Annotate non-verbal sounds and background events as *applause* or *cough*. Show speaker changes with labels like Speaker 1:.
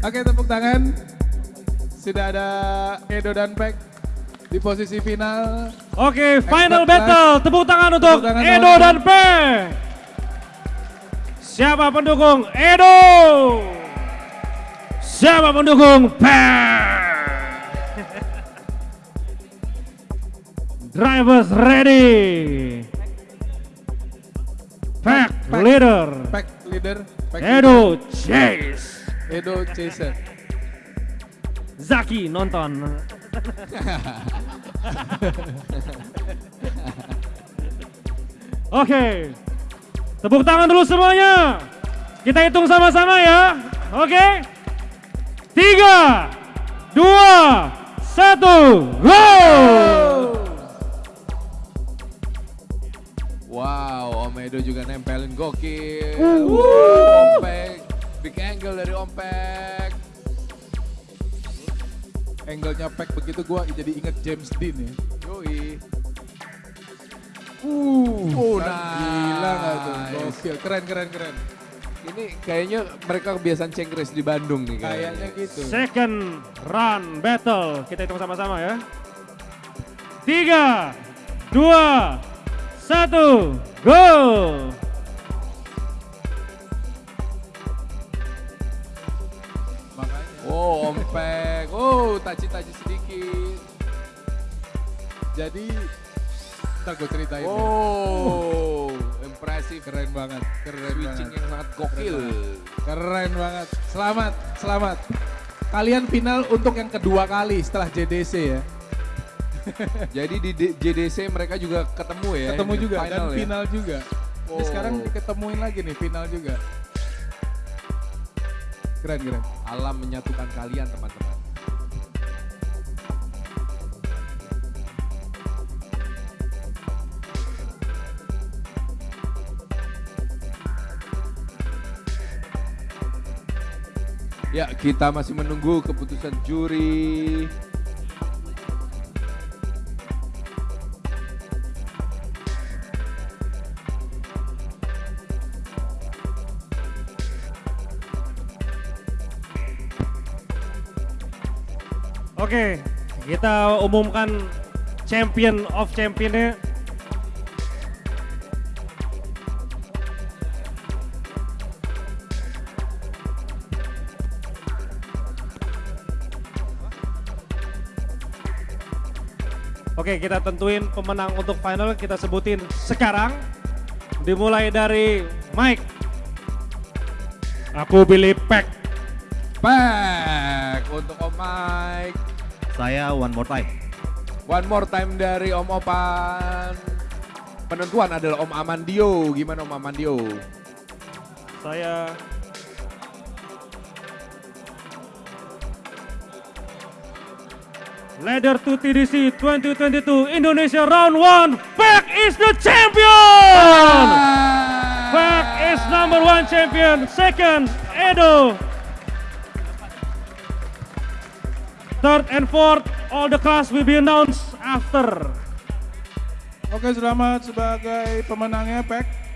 Speaker 1: Oke tepuk tangan. Sudah ada Edo dan Pek di posisi final.
Speaker 2: Oke, final battle. Tepuk tangan untuk
Speaker 1: Tepuk tangan
Speaker 2: Edo dan P. Siapa pendukung Edo? Siapa pendukung P? Drivers ready. Pack
Speaker 1: Pack.
Speaker 2: leader.
Speaker 1: Pek leader. Pek
Speaker 2: Edo Chase.
Speaker 1: Edo Chaser.
Speaker 2: Zaki nonton. Oke. Tepuk tangan dulu semuanya. Kita hitung sama-sama ya. Oke. Tiga, dua, satu, go!
Speaker 3: Wow, Om Edo juga nempelin gokil.
Speaker 2: Uh.
Speaker 3: Ompek, big angle dari Ompek.
Speaker 1: Angle-nya Pek begitu gua jadi inget James Dean ya.
Speaker 3: Yoi.
Speaker 1: Uh,
Speaker 3: Oh,
Speaker 1: kan gila nggak tuh?
Speaker 3: nice.
Speaker 1: Gokil, keren keren keren.
Speaker 3: Ini kayaknya mereka kebiasaan cengkres di Bandung nih
Speaker 1: Kayaknya gitu.
Speaker 2: Second run battle. Kita hitung sama-sama ya. Tiga, dua, satu, go!
Speaker 1: Makanya.
Speaker 3: Oh, Ompek. Oh, taci-taci sedikit.
Speaker 1: Jadi ntar gue ceritain. ya.
Speaker 3: Oh, impresif.
Speaker 1: Keren banget, keren
Speaker 3: Switching
Speaker 1: banget.
Speaker 3: yang sangat gokil.
Speaker 1: Keren banget. Selamat, selamat. Kalian final untuk yang kedua kali setelah JDC ya. *laughs*
Speaker 3: Jadi di JDC mereka juga ketemu ya.
Speaker 1: Ketemu juga
Speaker 3: final
Speaker 1: dan
Speaker 3: ya?
Speaker 1: final juga. Ini
Speaker 3: Oh.
Speaker 1: sekarang diketemuin lagi nih final juga. Keren keren.
Speaker 3: Alam menyatukan kalian teman-teman. Ya, kita masih menunggu keputusan juri.
Speaker 2: Oke, kita umumkan champion of championnya. Oke, kita tentuin pemenang untuk final. Kita sebutin sekarang. Dimulai dari Mike. Aku pilih Pack.
Speaker 3: Back untuk Om Mike.
Speaker 4: Saya one more time.
Speaker 3: One more time dari Om Opan. Penentuan adalah Om Amandio. Gimana Om Amandio?
Speaker 2: Saya Ladder to TDC 2022 Indonesia Round 1 Pack is the champion! Pack is number one champion. Second, Edo. Third and fourth, all the class will be announced after.
Speaker 1: Oke selamat sebagai pemenangnya Pek.